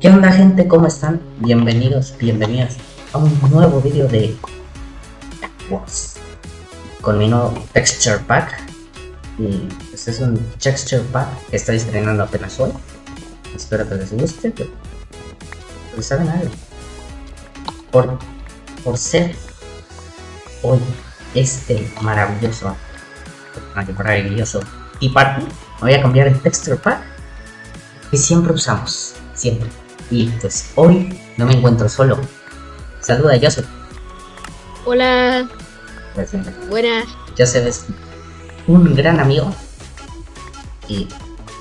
¿Qué onda gente? ¿Cómo están? Bienvenidos, bienvenidas a un nuevo vídeo de Wars. Con mi nuevo Texture Pack. Y este es un Texture Pack que estoy estrenando apenas hoy. Espero que les guste pero, pero saben algo. Por, por ser hoy este maravilloso maravilloso. Y Party voy a cambiar el Texture Pack que siempre usamos siempre. Y pues hoy no me encuentro solo. Saluda Joseph. Hola, Pues, buenas. Joseph es un gran amigo. Y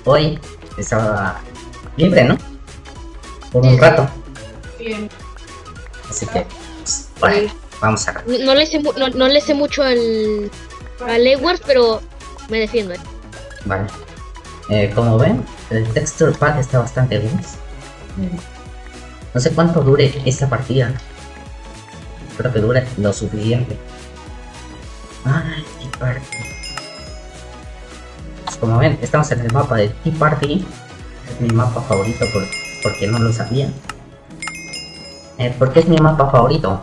hoy estaba libre, ¿no? Por un rato, Bien. así que pues, bueno, vamos a No, no le sé, no, no le sé mucho al, al Edwards, pero me defiendo. ¿eh? Vale. Eh, como ven, el texture pack está bastante bien. No sé cuánto dure esta partida. Espero que dure lo suficiente. Ay, Tea Party. Pues como ven, estamos en el mapa de Tea Party. Es mi mapa favorito por, porque no lo sabía. Eh, ¿Por qué es mi mapa favorito?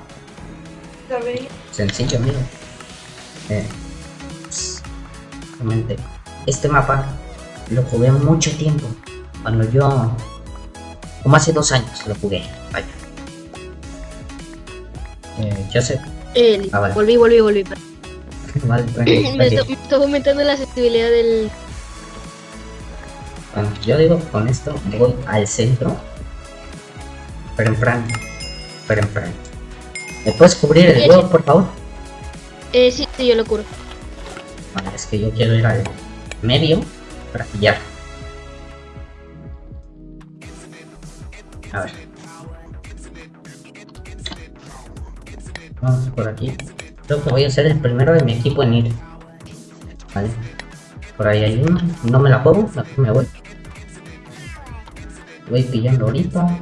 Sencillo, amigo. Eh, realmente, este mapa lo jugué mucho tiempo. Cuando yo. Como hace dos años lo jugué. Vaya. Eh, yo sé. Eh, Ah, vale. Volví, volví, volví. Vale, tranqui, me, está, está aumentando la sensibilidad del... Bueno, yo digo con esto voy al centro. Pero en. Pero en. ¿Me puedes cubrir el huevo, por favor? Eh, sí, sí, yo lo curo. Vale, es que yo quiero ir al medio para pillar. A ver. Vamos por aquí. Creo que voy a ser el primero de mi equipo en ir. Vale. Por ahí hay uno. No me la puedo, me voy. Voy pillando ahorita.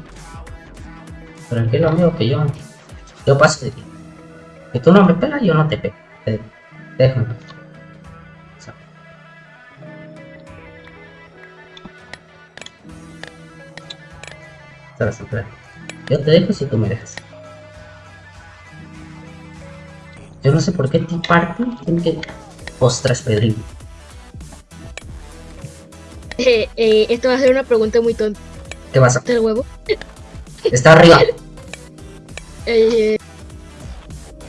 Tranquilo amigo que yo. Yo paso de ti. Que tú no me pegas, yo no te pego. Te- Déjame. Yo te dejo si tú me dejas. Yo no sé por qué Tea Party tiene que... Ostras, Pedrín. Eh, eh, esto va a ser una pregunta muy tonta ¿Qué pasa? del huevo. Está arriba. Eh,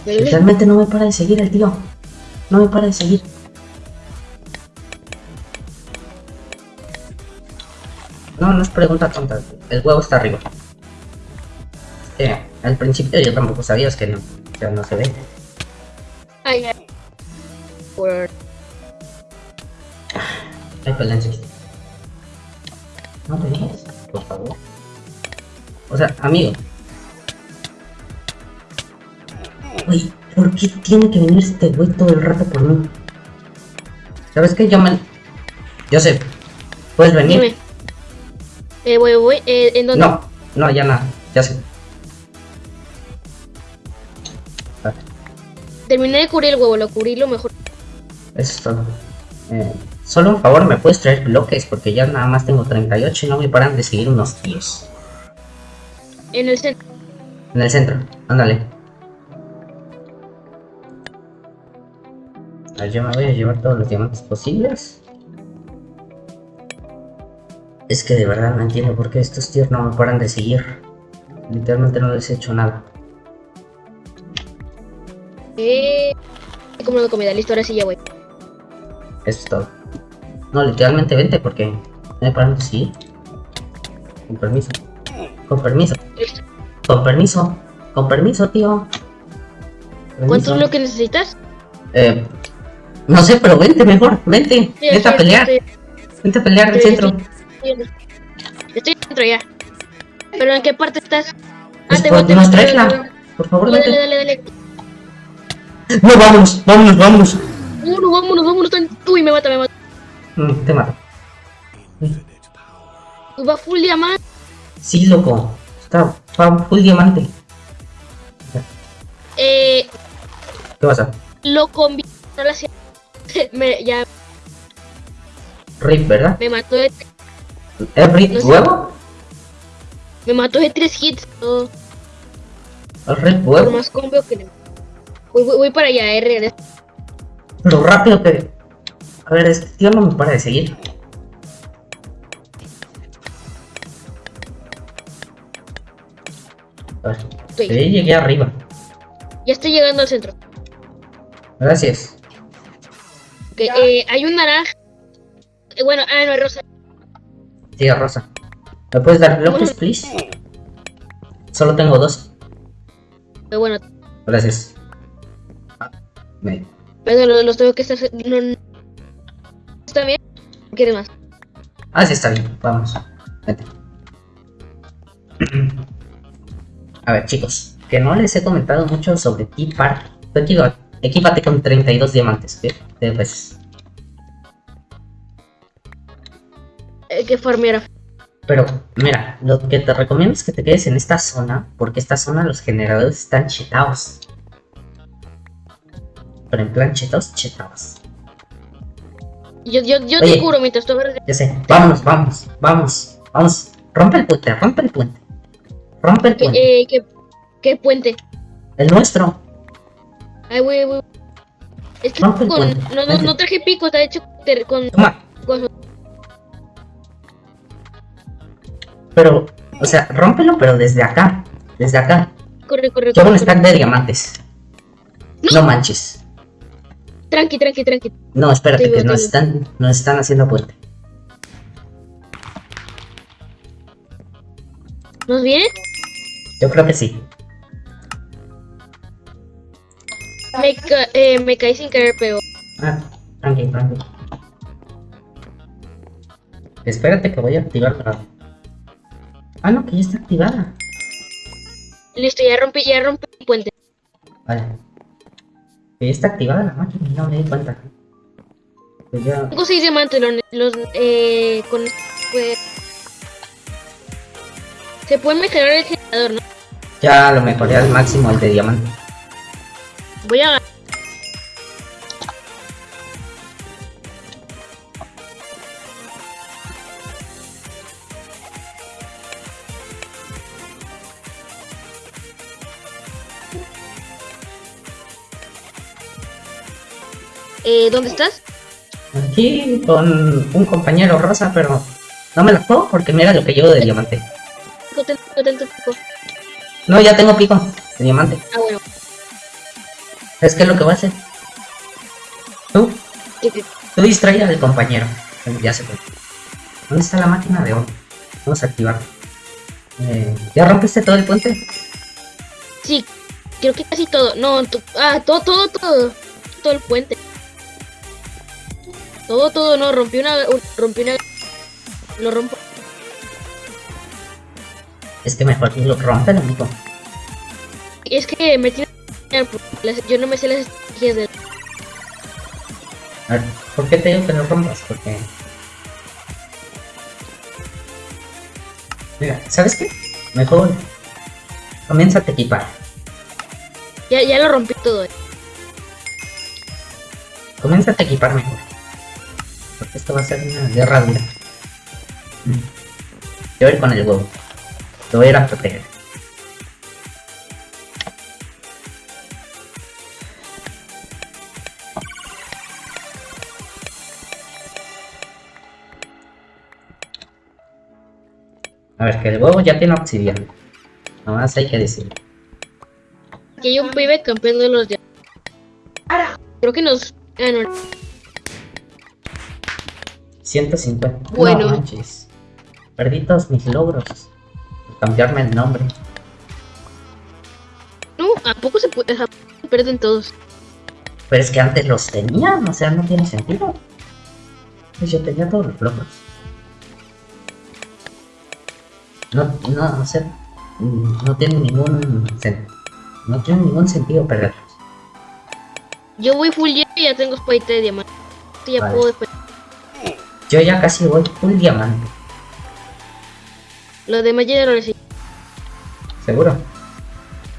eh, Realmente no me para de seguir el tío. No me para de seguir. No, no es pregunta tonta. El huevo está arriba. Eh, al principio yo tampoco sabía es que no, que no se ve. ay, ay. Por- Hay peleas. No te dejes, por favor. O sea, amigo. Uy, ¿por qué tiene que venir este güey todo el rato por mí? ¿Sabes qué? Yo me... Yo sé. ¿Puedes venir? Dime. Eh, voy, voy. Eh, ¿En dónde? No, no, ya nada. Ya sé. Vale, Terminé de cubrir el huevo, lo cubrí lo mejor. eso es todo. Eh, solo un favor, ¿me puedes traer bloques? Porque ya nada más tengo 38 y no me paran de seguir unos tíos. En el centro. En el centro, ándale. Yo me voy a llevar todos los diamantes posibles. Es que de verdad no entiendo por qué estos tíos no me paran de seguir. Literalmente no les he hecho nada. Eh, he comido comida, listo, ahora sí ya voy. Eso es todo. No, literalmente vente porque me paran de seguir. Con permiso. Con permiso. Con permiso. Con permiso, tío. ¿Cuánto Permiso. es lo que necesitas? Eh, no sé, pero vente mejor. Vente. Sí, Vente a pelear. estoy- Vente a pelear al estoy- centro. estoy- Estoy dentro ya. ¿Pero en qué parte estás? Pues, te pues, voy, la- voy. Por favor, Dale, vete. dale, dale. No, vámonos, vámonos, vámonos. Vámonos, vámonos, vámonos. Uy, me mata, me mata. Mm, te mato. Va full diamante. Sí, loco. Está va full diamante. Eh, ¿Qué pasa? lo combi no lo hacía. Me, ya Rip, ¿verdad? me mató de, ¿Es Rip No sé. huevo? me mató de tres hits. todo ¿Es Rip por huevo? más combo que le. Voy, voy, voy para allá, R. Lo rápido que... A ver, este tío no me para de seguir. A ver, Estoy. sí, llegué arriba. Ya estoy llegando al centro. Gracias. Eh, hay un naranja. Eh, bueno, ah, no, es rosa. Sí, Rosa. ¿Me puedes dar bloques, please? Solo tengo dos. Pero bueno, Gracias. Me- pero los, los tengo que estar. No, no- ¿Está bien? ¿O ¿Quieres más? Ah, sí, está bien. Vamos. Vente. A ver, chicos. Que no les he comentado mucho sobre Tea Park. Tú equiva- equípate con 32 diamantes, ¿ok? Tres veces. Eh, que. Pero, mira, lo que te recomiendo es que te quedes en esta zona, porque esta zona los generadores están chetados. Pero en plan chetados, chetados. Yo, yo, yo Oye. te cubro mientras tú. Ya sé, vámonos, vamos, vamos, vamos. Rompe el puente, rompe el puente. Rompe el puente. Eh, ¿qué, ¿Qué puente? El nuestro. Ay, güey, güey. Es que el con, puente. no, no, no traje pico, está hecho con Toma. cosas. Pero, o sea, rómpelo, pero desde acá. Desde acá. Corre, corre, un corre, stack corre. de diamantes. No manches. Tranqui, tranqui, tranqui. No, espérate, Te que nos están, nos están haciendo puente. ¿Nos viene? Yo creo que sí. Me, ca- eh, me caí sin querer, pero. Ah, tranqui, tranqui. Espérate que voy a activar la... Ah, no, que ya está activada. Listo, ya rompí, ya rompí el puente. Vale. Que ya está activada la máquina no me di cuenta. Pues ya... Tengo seis diamantes, los, los eh, con pues, se puede mejorar el generador, ¿no? Ya lo mejoré al máximo el de diamante. Voy a eh, ¿dónde estás? Aquí con un compañero rosa, pero no me la juego porque mira lo que llevo de diamante. No, ya tengo pico de diamante. Ah, bueno. Es que es lo que voy a hacer. Tú, tú distrae al compañero. Ya se fue. ¿Dónde está la máquina de oro? Vamos a activar. Eh, ¿Ya rompiste todo el puente? Sí, creo que casi todo. No, ah, todo, todo, todo. Todo el puente. Todo, todo, no, rompí una, un- rompí una. Lo rompo. Es que mejor lo rompen, amigo. Es que me tiene. Yo no me sé las estrategias de. A ver, ¿por qué te digo que lo rompas? Porque... Mira, ¿sabes qué? Mejor comienza a equipar. Ya, ya lo rompí todo. eh. Comienza a equipar mejor. Porque esto va a ser una guerra dura. Mm. Yo voy a ir con el huevo. Lo voy a ir a proteger. A ver, que el huevo ya tiene obsidiana. Nada más hay que decirlo. Que hay un pibe campeón de los de. Creo que nos. Ah, no. 150. Bueno. No manches. Perdí todos mis logros. Por cambiarme el nombre. No, ¿a poco se puede? se pierden todos. Pero es que antes los tenían, o sea, no tiene sentido. Pues yo tenía todos los logros. No, no, o sea, no tiene ningún no tiene ningún sentido perderlos. Yo voy full y ya tengo espadita de diamante. Ya Vale. puedo después. Yo ya casi voy full diamante, Lo demás ya lo necesito. seguro.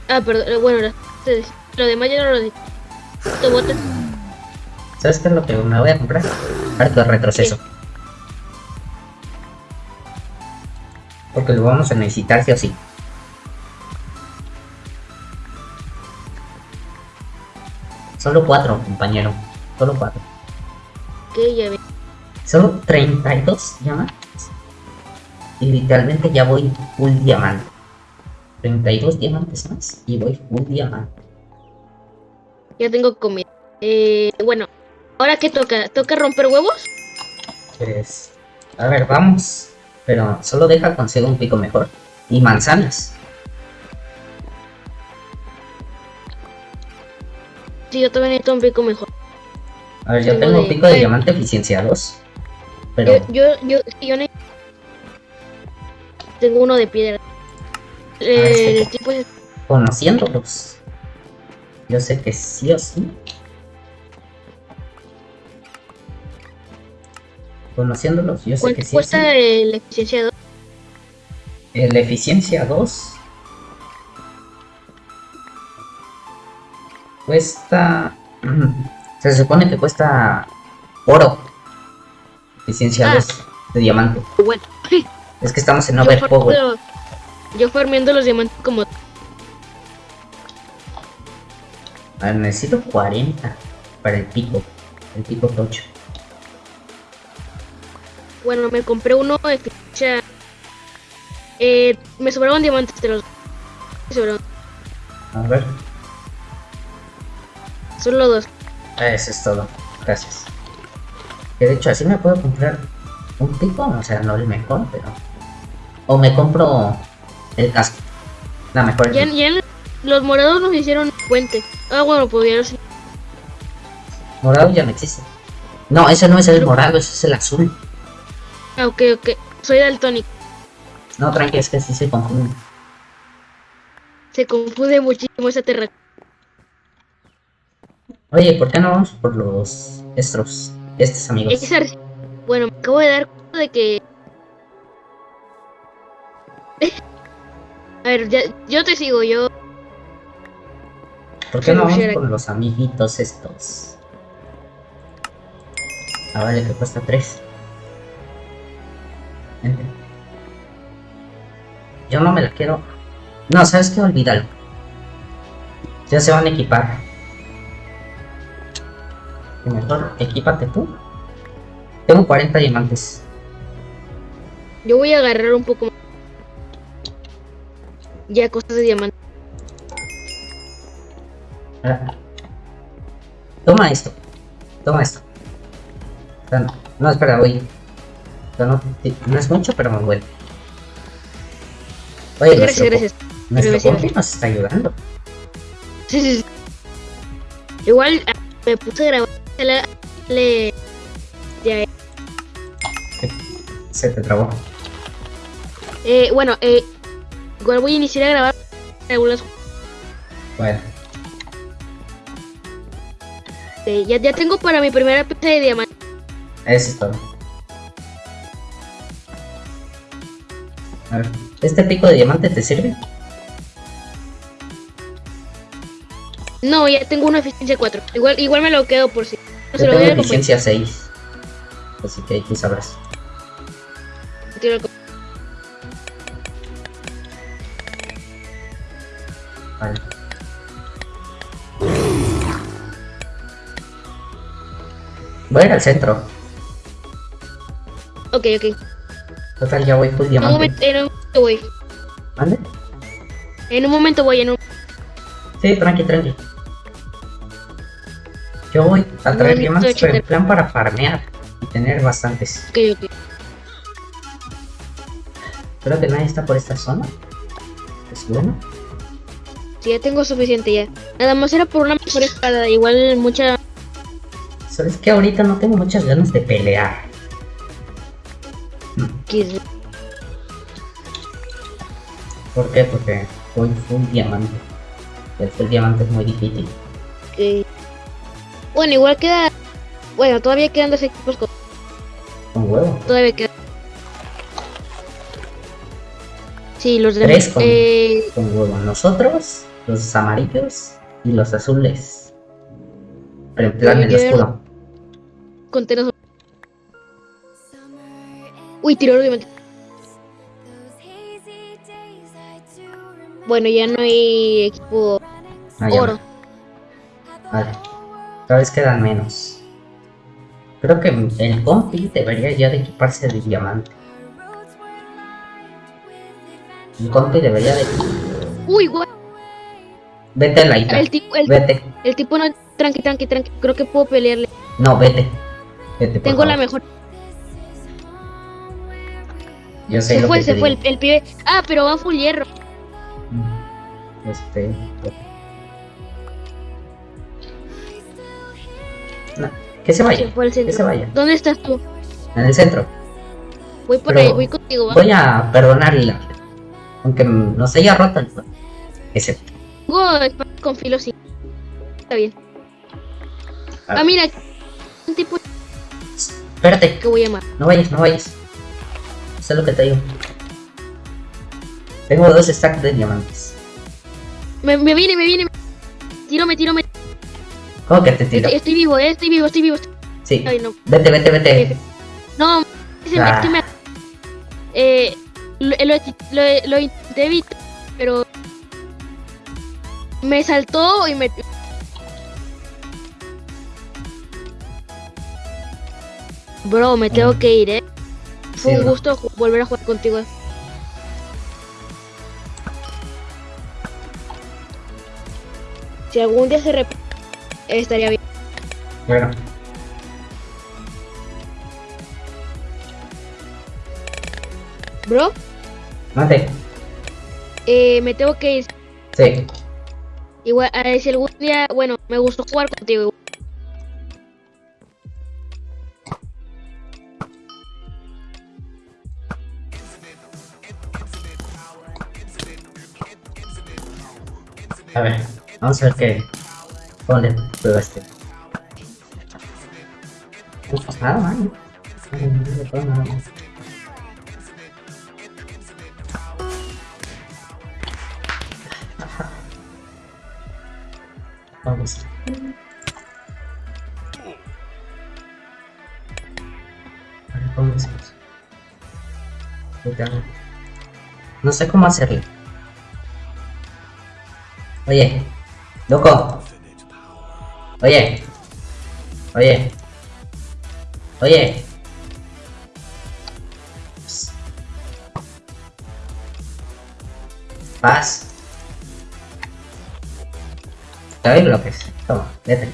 Ah, perdón. eh, Bueno, lo demás ya no lo botes. ¿Sabes qué es lo que me voy a comprar? Harto retroceso. Porque lo vamos a necesitar sí o sí. Solo cuatro, compañero. Solo cuatro. Ok, ya ve. Solo 32 diamantes. Y literalmente ya voy full diamante. 32 diamantes más y voy full diamante. Ya tengo comida. Eh, bueno, ¿ahora qué toca? ¿Toca romper huevos? Pues, a ver, vamos. Pero solo deja conseguir un pico mejor. Y manzanas. Sí, yo también necesito un pico mejor. A ver, yo Tengo de- pico de eh. diamante eficiencia 2. Pero, Yo, yo, yo, yo ne- tengo uno de piedra. Eh, sí. el tipo es- conociéndolos, yo sé que sí o sí. Conociéndolos, yo sé ¿Cuánto que sí sí. cuesta eh, la eficiencia 2? Eh, La eficiencia 2 cuesta. Se supone que cuesta oro. Eficiencia Ah. 2 de diamante. Bueno, Es que estamos en yo Overpower. farmeando, yo farmeando los diamantes como A ver, necesito 40 para el pico. El pico tocho. Bueno, me compré uno de eficiencia. Eh, me sobraron diamantes de los. Me sobraron A ver, solo dos. eso es todo. Gracias. Que de hecho, así me puedo comprar un pico. O sea, no el mejor, pero. O me compro el casco. La mejor. Ya, ya los morados nos hicieron puente. Ah, bueno, pues sé. Morado ya no existe. No, ese no es el morado, ese es el azul. Ah, ok, ok. Soy daltónico. No, tranqui, es que sí se confunde. Se confunde muchísimo esa terra. Oye, ¿por qué no vamos por los estos, estos amigos? Bueno, me acabo de dar cuenta de que. A ver, ya, yo te sigo, yo. ¿Por qué no vamos por los amiguitos estos? Ah, vale, que cuesta 3. Yo no me la quiero. No, ¿sabes qué? Olvídalo. Ya se van a equipar. Mejor, equípate tú. Tengo 40 diamantes. Yo voy a agarrar un poco más. Ya, cosas de diamante. Ah. Toma esto. Toma esto. No, no, espera, voy. No, no es mucho, pero me vuelve. Oye, Gracias, nuestro, gracias. nuestro compi nos está ayudando. Sí, sí, sí. Igual ah, me puse a grabar. Le, ya, Se te trabó. eh, bueno, eh, igual voy a iniciar a grabar algunas. Bueno, eh, ya, ya tengo para mi primera pieza de diamante. eso es todo. Ver, ¿este pico de diamante te sirve? No, ya tengo una eficiencia 4. Igual, igual me lo quedo por si. No Yo voy tengo a compañero. eficiencia 6. Así que tú sabrás. Vale. Voy a ir al centro. Ok, ok. Total, ya voy En un diamante. momento, en un momento voy. ¿Mande? En un momento voy. En un... Sí, tranqui, tranqui. Yo voy a No, traer ni diamantes, pero en plan para farmear y tener bastantes. Ok, ok. Creo que nadie está por esta zona. Es bueno. Sí, ya tengo suficiente ya. Nada más era por una mejor espada. Igual mucha. Sabes que ahorita no tengo muchas ganas de pelear. X. ¿Por qué? Porque voy full diamante. El full diamante es muy difícil. Bueno, igual queda. Bueno, todavía quedan dos equipos. con- Con huevo. Todavía queda. Sí, los Tres demás. con- Eh, Con huevo. Nosotros, los amarillos y los azules. Pero en plan el escudo. Uy, tiró el diamante. Bueno, ya no hay equipo Ah, oro. no. Vale. Cada vez quedan menos. Creo que el compi debería ya de equiparse de diamante. El compi debería de... Uy, guay. Vete a la isla. El tipo, el, Vete. el tipo no. Tranqui, tranqui, tranqui. Creo que puedo pelearle. No, vete. Vete, por Tengo la mejor. Yo sé Se lo fue, que se fue el, el pibe. Ah, pero va full hierro. Este... No, que se Se vaya. Que se vaya. ¿Dónde estás tú? En el centro. Voy por Pero- ahí, voy contigo. ¿va? Voy a perdonarle. Aunque nos haya roto el. Ese. Con filo sí. Está bien. Ah. Ah, mira. Un tipo Espérate. que voy a llamar. No vayas, no vayas. Sé lo que te digo. Tengo dos stacks de diamantes. Me, me viene, me viene. Tiro, me tiro, me ¿Cómo que te tiro? Estoy, estoy vivo, eh, estoy vivo, estoy vivo. Sí. Ay, no. Vete, vete, vete. No, se me, Ah. es me- eh, lo, lo, lo, lo intenté evitar, pero me saltó y me... Bro, me tengo Mm. que ir, eh. Fue Sí, un gusto volver a jugar contigo. Si algún día se repite, estaría bien. Bueno. Bro, Mate. eh, me tengo que ir. Sí. Igual, eh, si algún día, bueno, me gustó jugar contigo. A ver. Vamos a ver qué. ¿Cómo le puedo este? No pasa nada, man. No, más. Vamos. Cuidado. No sé cómo hacerlo. Oye, loco. Oye. Oye. Oye. Psst. Paz. Te doy bloques. Toma, vete.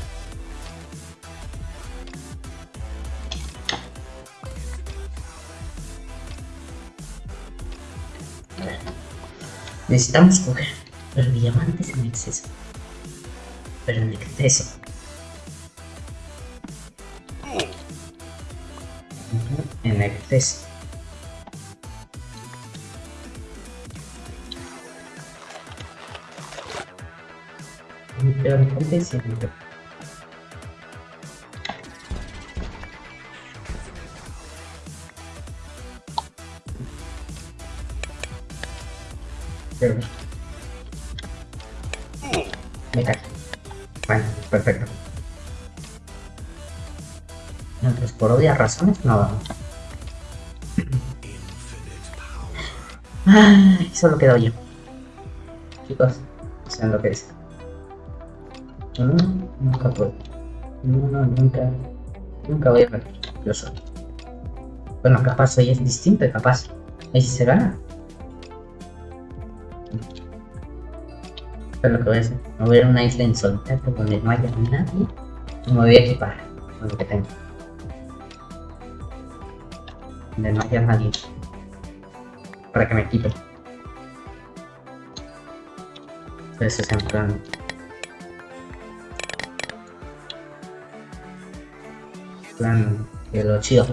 Necesitamos coger los diamantes en exceso. Pero en exceso. En exceso. Pero exceso. Pero... razones no vamos. Ay, solo quedo yo. Chicos, sean lo que es. Nunca puedo. No, no, nunca. Nunca voy a ver. Yo soy. Bueno, capaz hoy es distinto, capaz. Ahí sí se gana. Pero lo que voy a hacer, me voy a una isla en solitario donde no haya nadie y me voy a equipar con lo que tengo. Donde no haya nadie para que me. Pero eso es en plan. plan de lo chido.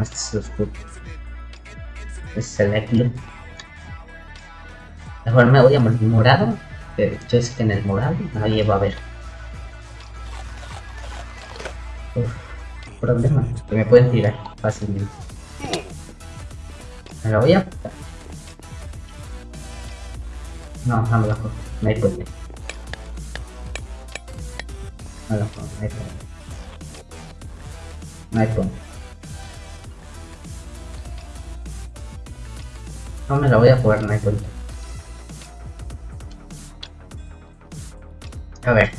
Este es lo oscuro. Este es el. Mejor me voy a el morado. Que yo sé que en el morado nadie va a ver. Problema. Que me pueden tirar fácilmente. Me lo voy a apuntar. No, no me lo cojo. No hay puente. No lo pongo, no hay punto. No. No me la voy a jugar, no hay. A ver.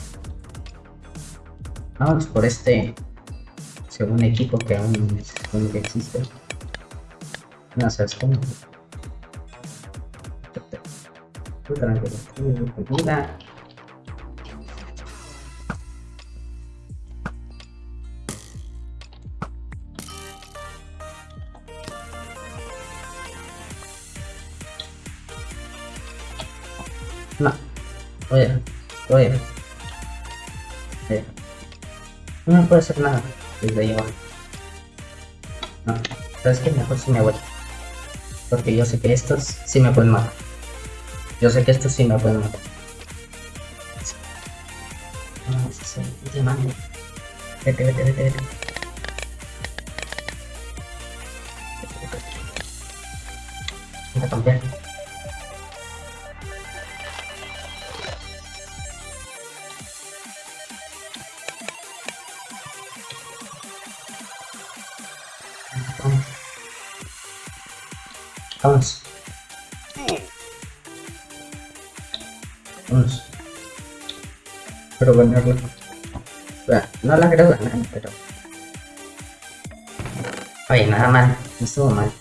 Vamos por este segundo equipo que aún no se supone que existe. No sabes cómo. No. Oye, oye. Eh. No me puede hacer nada desde ahí abajo. No. ¿Sabes qué? Mejor si me voy. Porque yo sé que estos sí me pueden matar. Yo sé que estos sí me pueden matar. Sí, es llamando. Vete, vete, vete, vete. Vamos. Pero ganarla. Bueno, no la creo ganar, pero. Oye, nada mal. No estuvo mal.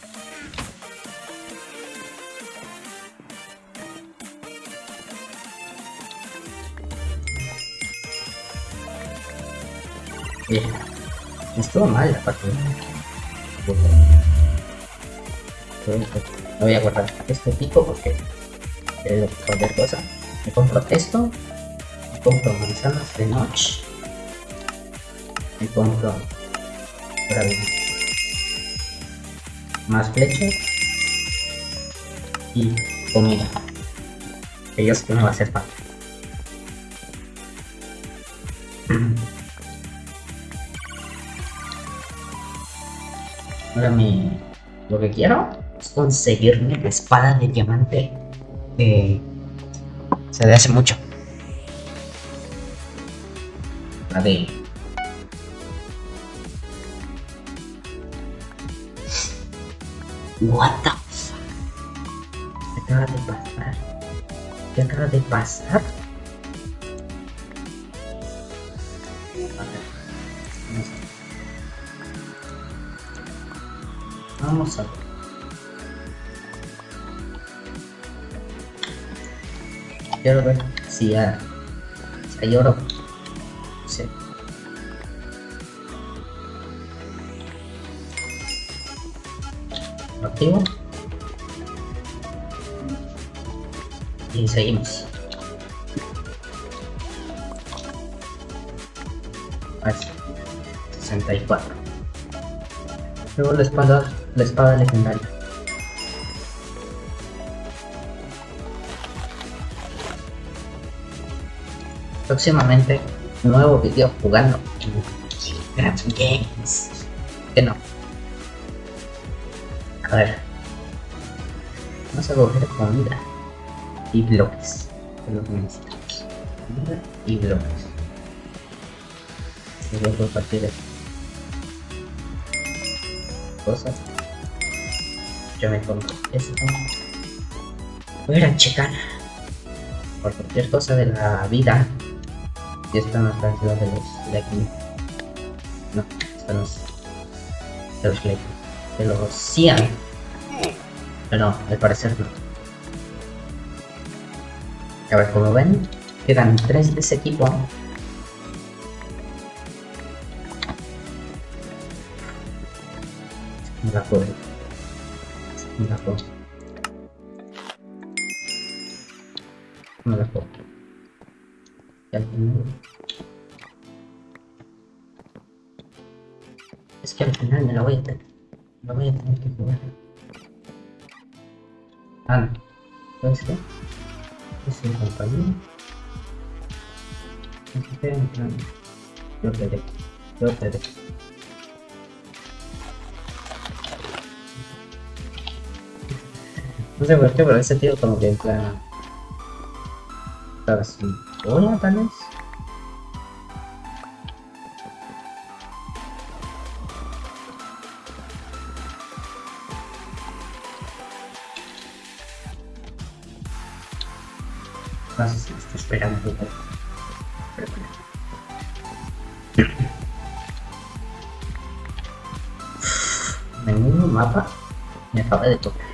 Oye, no estuvo mal la partida. No voy a guardar este pico porque es cualquier cosa. Me compro esto, me compro manzanas de noche, me compro más flechas y comida. Que yo sé que me va a hacer falta. Ahora mi... Lo que quiero conseguirme la espada de diamante eh, de hace mucho. La de... What the fuck? ¿Qué acaba de pasar? ¿Qué acaba de pasar? Vamos a ver. Ver si hay, si hay oro. Sí. Lo activo. Y seguimos. Así. 64. Luego la espada, la espada legendaria. Próximamente nuevo video jugando en Grab Games. Que no. A ver. Vamos a coger comida y bloques. Es lo que necesitamos. Comida y bloques. Y a compartir esto. Cosas. Yo me compro esto. Voy a a checar por cualquier cosa de la vida y esta no es la ciudad de los de aquí. No, esta no es de los Lakers. De los Cian. Pero no, al parecer no. A ver, como ven, quedan tres de ese equipo. Me la juego. No, no puede. No puede. No sé por qué, pero ese tío como que en plan... ¿Sabes? ¿Uno tal vez? No sé si me está esperando. Mapa me acaba de tocar.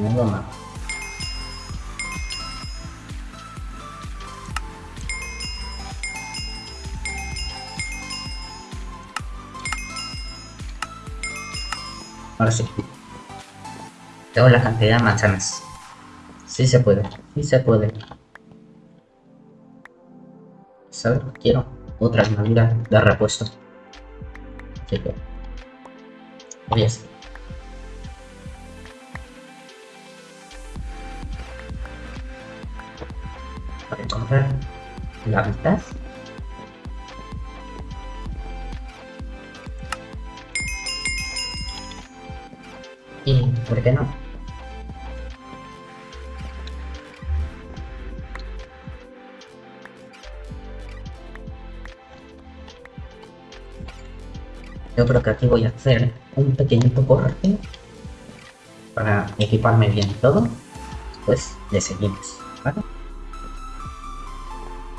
Menudo mapa. Ahora sí. Tengo la cantidad de manzanas. Sí se puede, sí se puede. ¿Sabes? Quiero otra armadura de repuesto. Así que... Voy a hacer. Para encontrar la mitad. Y, ¿por qué no? Yo creo que aquí voy a hacer un pequeñito corte para equiparme bien todo. Pues le seguimos.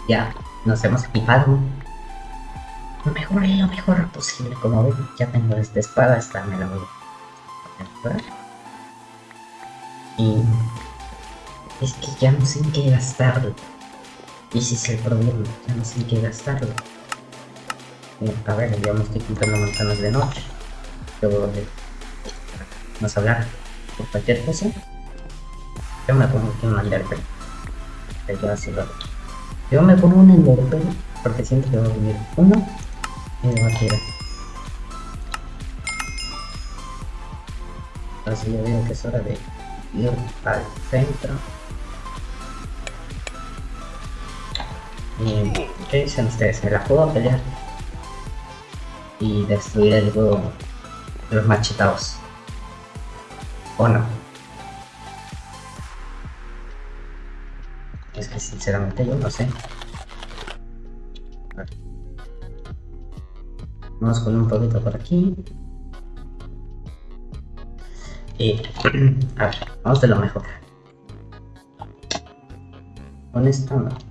Ya nos hemos equipado lo mejor lo mejor posible. Como ven, ya tengo esta espada, esta me la voy a comprar. Y es que ya no sé en qué gastarlo. Y ese es el problema, ya no sé en qué gastarlo. A ver, ya me estoy quitando manzanas de noche. Luego a hablar por cualquier cosa. Yo me pongo aquí una Enderpearl. Yo así. Yo me pongo un Enderpearl porque siento que va a venir uno y me va a tirar. Así yo digo que es hora de ir al centro. Y, ¿qué dicen ustedes? ¿Me la puedo pelear? y destruir el juego los machetados. ¿O no? Es que sinceramente yo no sé. A. Vamos con un poquito por aquí. Y a ver, vamos de lo mejor. Con esto no.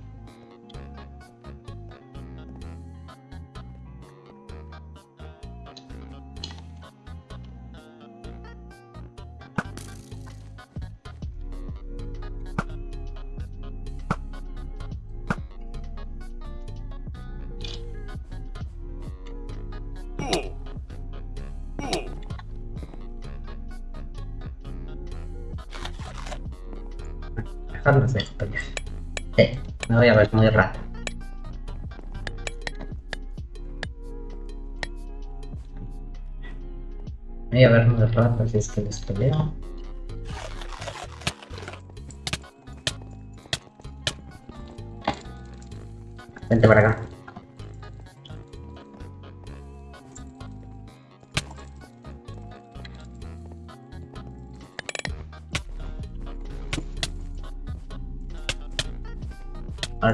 Los dejo pelear. Sí, me voy a ver muy rato. Me voy a ver muy rato si es que les peleo. Vente para acá.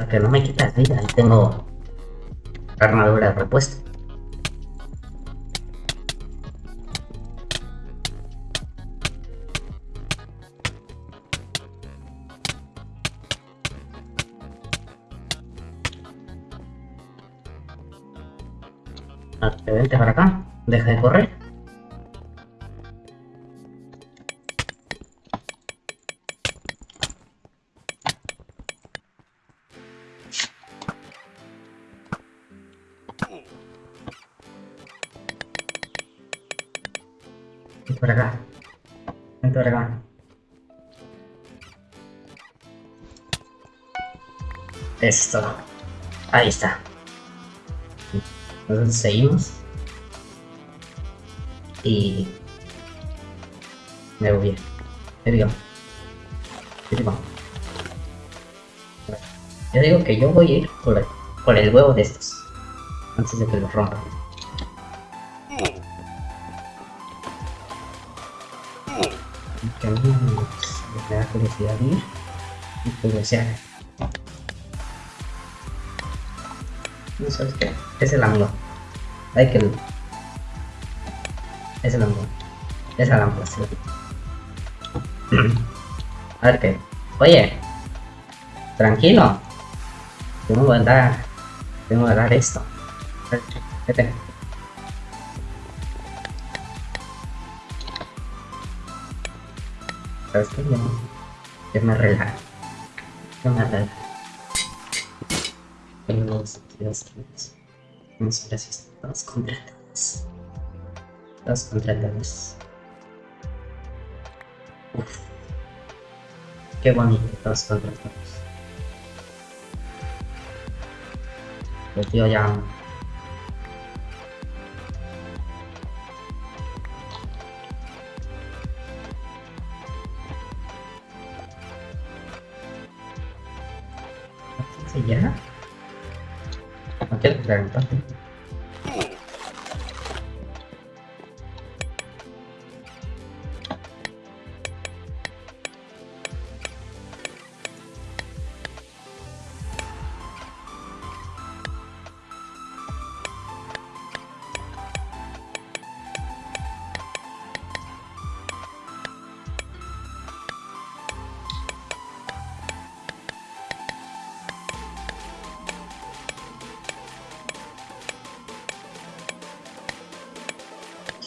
Que no me quitas vida, ahí tengo armadura repuesta. Que vente para acá, deja de correr. Para acá. Vente para acá. Esto. Ahí está. Entonces seguimos. Y... Me voy. Yo digo. Yo digo. Yo digo que yo voy a ir por el, por el huevo de estos. Antes de que los rompan. Que a mí me, da y curiosidad. No sabes qué, es el ángulo. Hay que es el ángulo. Es el ángulo, sí. A ver qué. Oye, Tranquilo. Tengo que dar. Tengo que dar esto. Vete. ¿Sabes qué? Yo, yo me relajo. Yo me relajo. Tengo dos, dos kills. Muchas gracias. Todos contratados. Todos contratados. Uf. Qué bonito, todos contratados. El tío ya. 30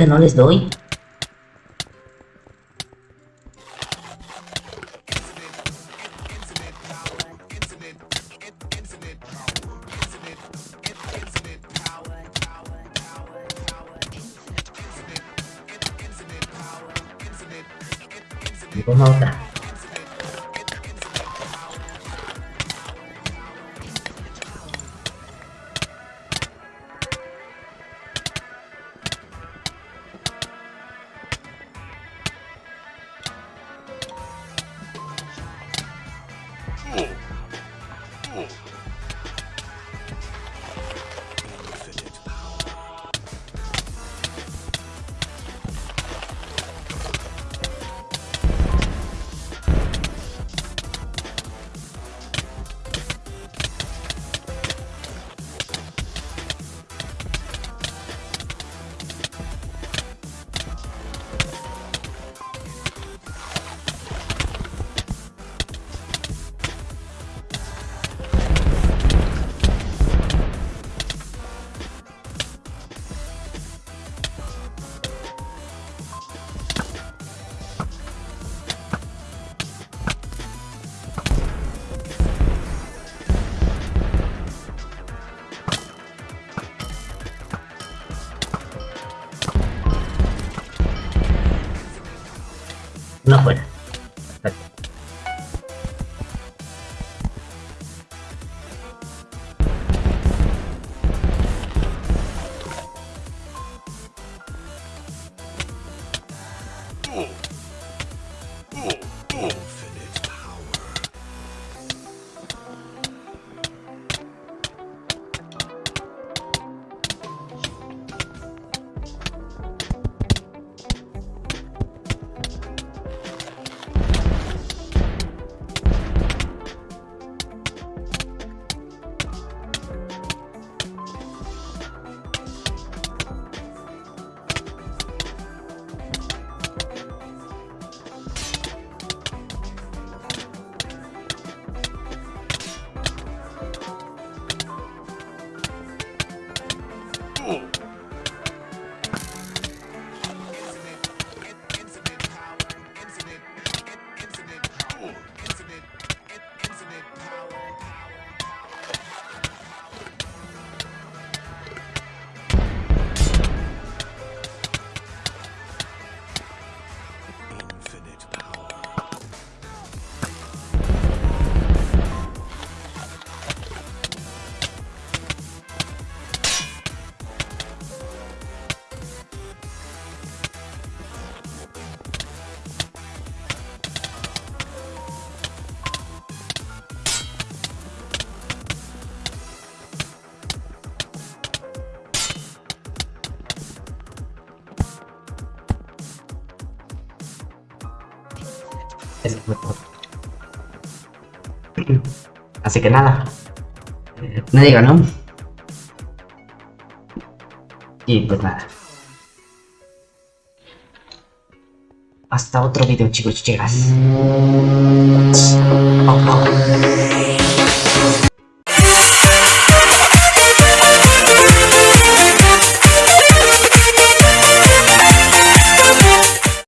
que no les doy. Una fuera. Perfecto. Así que nada. Nadie ganó. Y pues nada. Hasta otro video chicos y chicas.